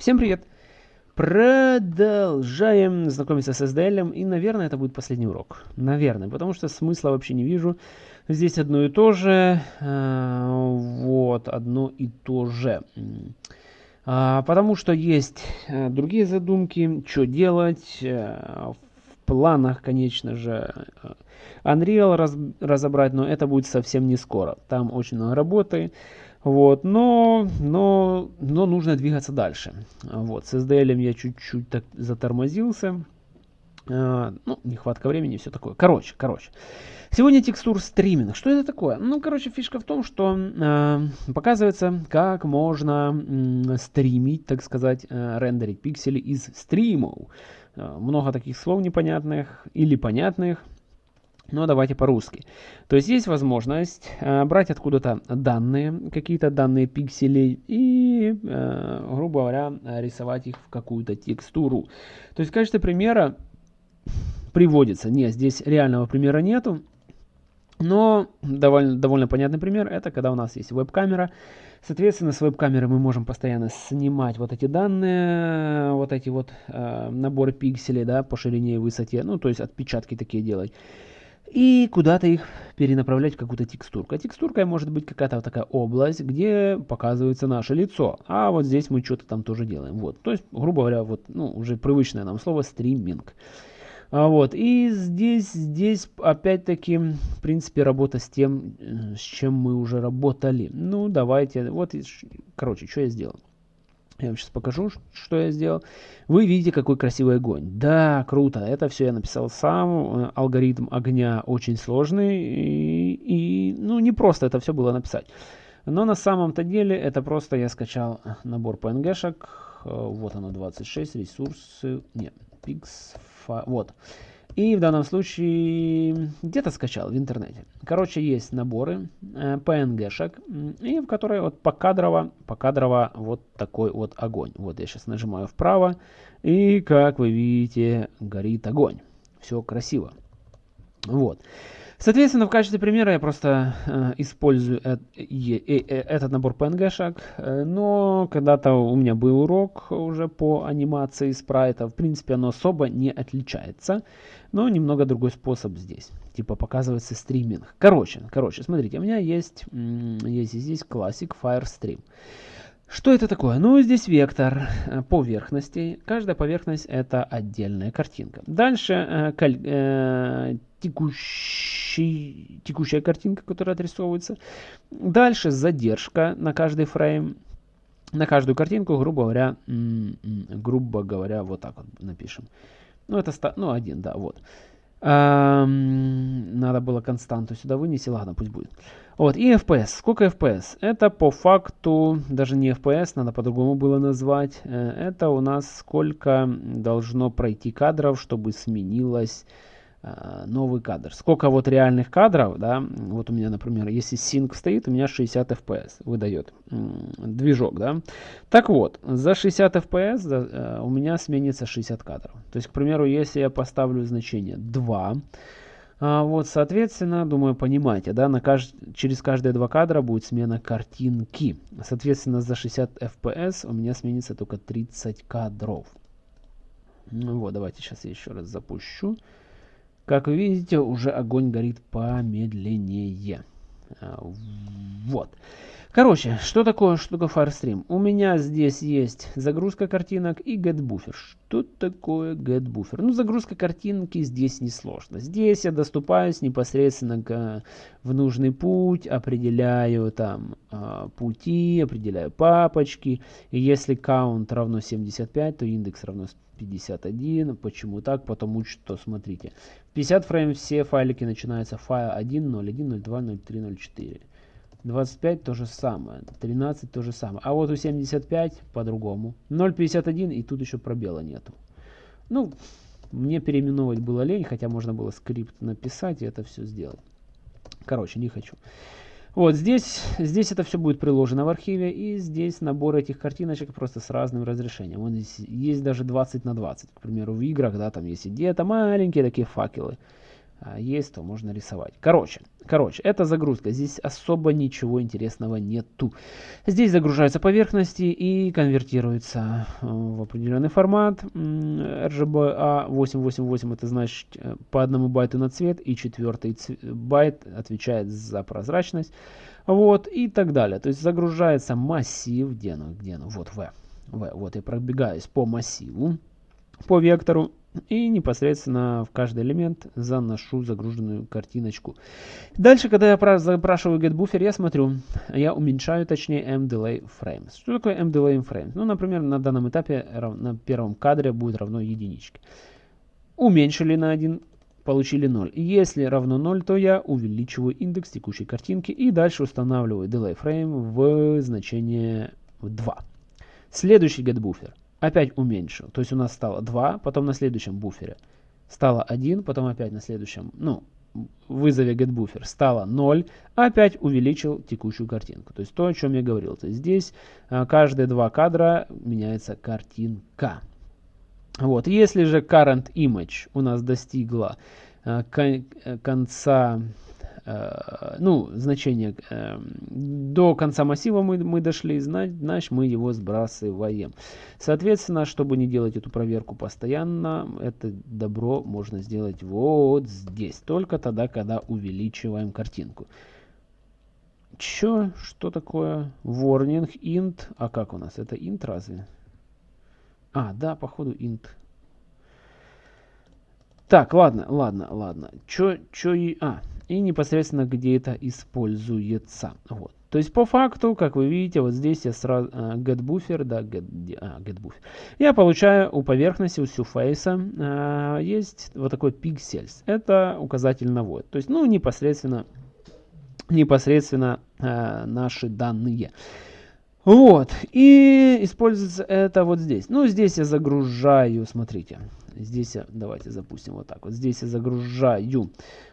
Всем привет! Продолжаем знакомиться с SDL, и, наверное, это будет последний урок. Наверное, потому что смысла вообще не вижу. Здесь одно и то же. Э, вот, одно и то же. А, потому что есть э, другие задумки, что делать. Э, в планах, конечно же, Unreal раз, разобрать, но это будет совсем не скоро. Там очень много работы. Вот, но, но, но нужно двигаться дальше. Вот, с SDL я чуть-чуть так затормозился. Uh, ну, нехватка времени, все такое. Короче, короче. Сегодня текстур стриминг. Что это такое? Ну, короче, фишка в том, что uh, показывается, как можно uh, стримить, так сказать, рендерить пиксели из стримов. много таких слов непонятных или понятных. Но давайте по-русски. То есть есть возможность э, брать откуда-то данные, какие-то данные пикселей и, э, грубо говоря, рисовать их в какую-то текстуру. То есть в качестве примера приводится, нет, здесь реального примера нету, но довольно, довольно понятный пример, это когда у нас есть веб-камера. Соответственно, с веб-камеры мы можем постоянно снимать вот эти данные, вот эти вот э, наборы пикселей, да, по ширине и высоте, ну, то есть отпечатки такие делать и куда-то их перенаправлять в какую-то текстурку. А текстуркой может быть какая-то вот такая область, где показывается наше лицо. А вот здесь мы что-то там тоже делаем. Вот. То есть, грубо говоря, вот, ну, уже привычное нам слово стриминг. А вот. И здесь, здесь опять-таки, в принципе, работа с тем, э, с чем мы уже работали. Ну, давайте. Вот, короче, что я сделал. Я вам сейчас покажу, что я сделал. Вы видите, какой красивый огонь. Да, круто. Это все я написал сам. Э, алгоритм огня очень сложный. И, и ну, не просто это все было написать. Но на самом-то деле это просто я скачал набор PNG-шек. Э, вот оно 26, ресурсы. Нет, Pix. Вот. И в данном случае где-то скачал в интернете. Короче, есть наборы э, PNG-шек, и в которые вот покадрово, покадрово вот такой вот огонь. Вот я сейчас нажимаю вправо, и как вы видите, горит огонь. Все красиво. Вот. Соответственно, в качестве примера я просто э, использую э, э, э, этот набор PNG-шек, э, но когда-то у меня был урок уже по анимации спрайта. В принципе, оно особо не отличается, но немного другой способ здесь. Типа показывается стриминг. Короче, короче, смотрите, у меня есть, есть здесь Classic Firestream. Что это такое? Ну, здесь вектор э, поверхностей. Каждая поверхность это отдельная картинка. Дальше э, э, текущий, текущая картинка, которая отрисовывается. Дальше задержка на каждый фрейм. На каждую картинку, грубо говоря, грубо говоря, вот так вот напишем. Ну, это ну, один, да, вот. Эм, надо было константу сюда вынести, ладно, пусть будет. Вот, и FPS. Сколько FPS? Это по факту, даже не FPS, надо по-другому было назвать. Э, это у нас сколько должно пройти кадров, чтобы сменилось новый кадр. Сколько вот реальных кадров, да, вот у меня, например, если sync стоит, у меня 60 FPS выдает движок, да. Так вот, за 60 FPS да, э, у меня сменится 60 кадров. То есть, к примеру, если я поставлю значение 2, а, вот, соответственно, думаю, понимаете, да, на кажд... через каждые два кадра будет смена картинки. Соответственно, за 60 FPS у меня сменится только 30 кадров. Ну вот, давайте сейчас я еще раз запущу. Как вы видите, уже огонь горит помедленнее. А, вот. Короче, что такое, такое Firestream? У меня здесь есть загрузка картинок и getBuffer. Что такое getBuffer? Ну, загрузка картинки здесь несложно. Здесь я доступаюсь непосредственно к, в нужный путь, определяю там э, пути, определяю папочки. И если count равно 75, то индекс равно 51. Почему так? Потому что, смотрите, 50 фрейм все файлики начинаются файл 1, 0, 1, 0, 2, 0, 3, 0, 4. 25 то же самое, 13 то же самое. А вот у 75 по-другому. 0.51 и тут еще пробела нету. Ну, мне переименовывать было лень, хотя можно было скрипт написать и это все сделать. Короче, не хочу. Вот здесь, здесь это все будет приложено в архиве, и здесь набор этих картиночек просто с разным разрешением. Вот здесь есть даже 20 на 20, к примеру, в играх, да, там есть где-то маленькие такие факелы. А, есть, то можно рисовать. Короче, короче, это загрузка. Здесь особо ничего интересного нету. Здесь загружаются поверхности и конвертируются э, в определенный формат. RGBA 888 это значит э, по одному байту на цвет и четвертый байт отвечает за прозрачность. Вот и так далее. То есть загружается массив, где оно, где оно, вот V. v. Вот я пробегаюсь по массиву, по вектору и непосредственно в каждый элемент заношу загруженную картиночку. Дальше, когда я запрашиваю getBuffer, я смотрю, я уменьшаю, точнее, mDelay frames. Что такое mDelay frames? Ну, например, на данном этапе на первом кадре будет равно единичке. Уменьшили на 1, получили 0. Если равно 0, то я увеличиваю индекс текущей картинки и дальше устанавливаю delay frame в значение 2. Следующий getBuffer опять уменьшил. То есть у нас стало 2, потом на следующем буфере стало 1, потом опять на следующем, ну, вызове getBuffer стало 0, опять увеличил текущую картинку. То есть то, о чем я говорил. То есть здесь а, каждые два кадра меняется картинка. Вот. Если же current image у нас достигла а, конца Э, ну, значение э, до конца массива мы, мы дошли, значит мы его сбрасываем. Соответственно, чтобы не делать эту проверку постоянно, это добро можно сделать вот здесь. Только тогда, когда увеличиваем картинку. Чё? Что такое? Warning, int. А как у нас? Это int разве? А, да, походу int. Так, ладно, ладно, ладно. Чё, чё и... А, и непосредственно где это используется. Вот. То есть по факту, как вы видите, вот здесь я сразу uh, getBuffer, да, get, а, getBuffer. Я получаю у поверхности, у surface uh, есть вот такой pixels. Это указатель на void. То есть, ну, непосредственно, непосредственно uh, наши данные. Вот. И используется это вот здесь. Ну, здесь я загружаю, смотрите. Здесь я, давайте запустим вот так вот. Здесь я загружаю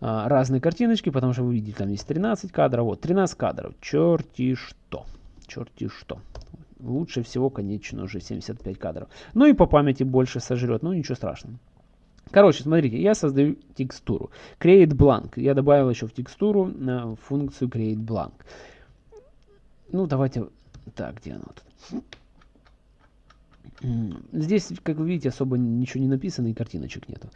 а, разные картиночки, потому что вы видите, там есть 13 кадров. Вот, 13 кадров. Черти что. Черти что. Лучше всего, конечно, уже 75 кадров. Ну и по памяти больше сожрет. Ну, ничего страшного. Короче, смотрите, я создаю текстуру. Create blank. Я добавил еще в текстуру э, функцию create blank. Ну, давайте... Так, где она тут? Здесь, как вы видите, особо ничего не написано и картиночек нету.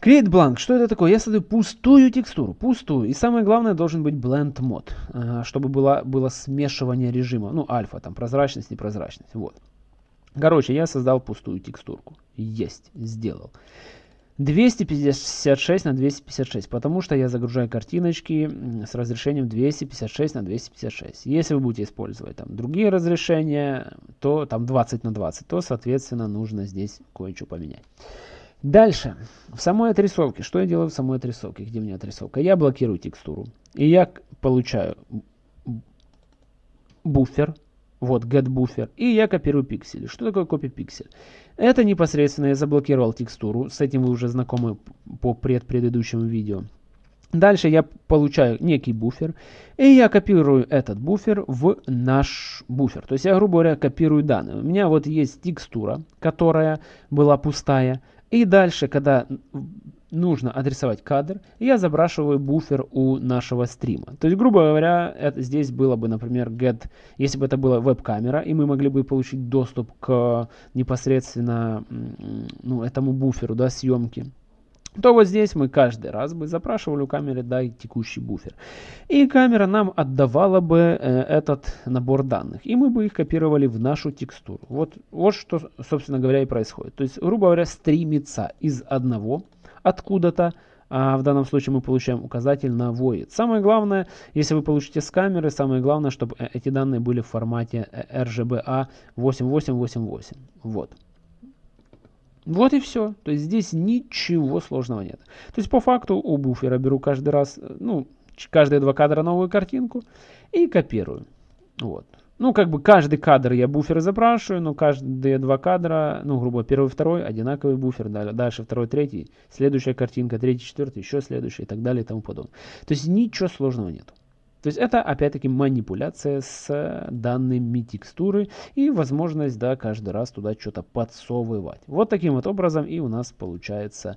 Create blank. Что это такое? Я создаю пустую текстуру. Пустую. И самое главное, должен быть blend mode, а, чтобы было, было смешивание режима. Ну, альфа, там, прозрачность, непрозрачность. Вот. Короче, я создал пустую текстурку. Есть. Сделал. 256 на 256, потому что я загружаю картиночки с разрешением 256 на 256. Если вы будете использовать там другие разрешения, то там 20 на 20, то соответственно нужно здесь кое-что поменять. Дальше, в самой отрисовке, что я делаю в самой отрисовке, где у меня отрисовка? Я блокирую текстуру, и я получаю буфер, вот getBuffer, и я копирую пиксели. Что такое копия пиксель? Это непосредственно я заблокировал текстуру, с этим вы уже знакомы по предпредыдущему видео. Дальше я получаю некий буфер, и я копирую этот буфер в наш буфер. То есть я, грубо говоря, копирую данные. У меня вот есть текстура, которая была пустая, и дальше, когда нужно отрисовать кадр, я забрашиваю буфер у нашего стрима. То есть, грубо говоря, это, здесь было бы, например, get, если бы это была веб-камера, и мы могли бы получить доступ к непосредственно ну, этому буферу да, съемки, то вот здесь мы каждый раз бы запрашивали у камеры дай текущий буфер. И камера нам отдавала бы э, этот набор данных. И мы бы их копировали в нашу текстуру. Вот, вот что, собственно говоря, и происходит. То есть, грубо говоря, стримится из одного откуда-то, а в данном случае мы получаем указатель на void. Самое главное, если вы получите с камеры, самое главное, чтобы э, эти данные были в формате э, RGBA 8888. Вот. Вот и все. То есть здесь ничего сложного нет. То есть по факту у буфера беру каждый раз, э, ну, каждые два кадра новую картинку и копирую. Вот. Ну, как бы каждый кадр я буфер запрашиваю, но каждые два кадра, ну, грубо первый, второй, одинаковый буфер, дальше второй, третий, следующая картинка, третий, четвертый, еще следующий и так далее и тому подобное. То есть ничего сложного нет. То есть это опять-таки манипуляция с данными текстуры и возможность, да, каждый раз туда что-то подсовывать. Вот таким вот образом и у нас получается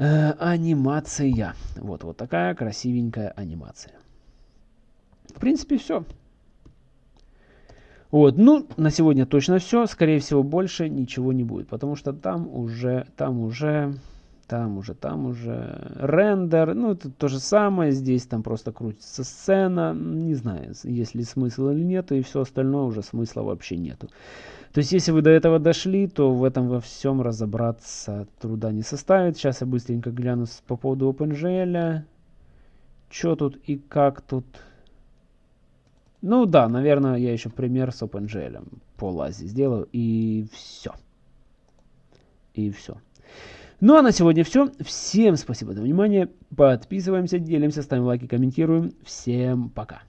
Э, анимация. Вот, вот такая красивенькая анимация. В принципе, все. Вот, ну, на сегодня точно все. Скорее всего, больше ничего не будет, потому что там уже, там уже, там уже, там уже рендер. Ну, это то же самое. Здесь там просто крутится сцена. Не знаю, есть ли смысл или нет, и все остальное уже смысла вообще нету. То есть, если вы до этого дошли, то в этом во всем разобраться труда не составит. Сейчас я быстренько гляну по поводу OpenGL. Что тут и как тут. Ну да, наверное, я еще пример с OpenGL по лазе сделаю. И все. И все. Ну а на сегодня все. Всем спасибо за внимание. Подписываемся, делимся, ставим лайки, комментируем. Всем пока.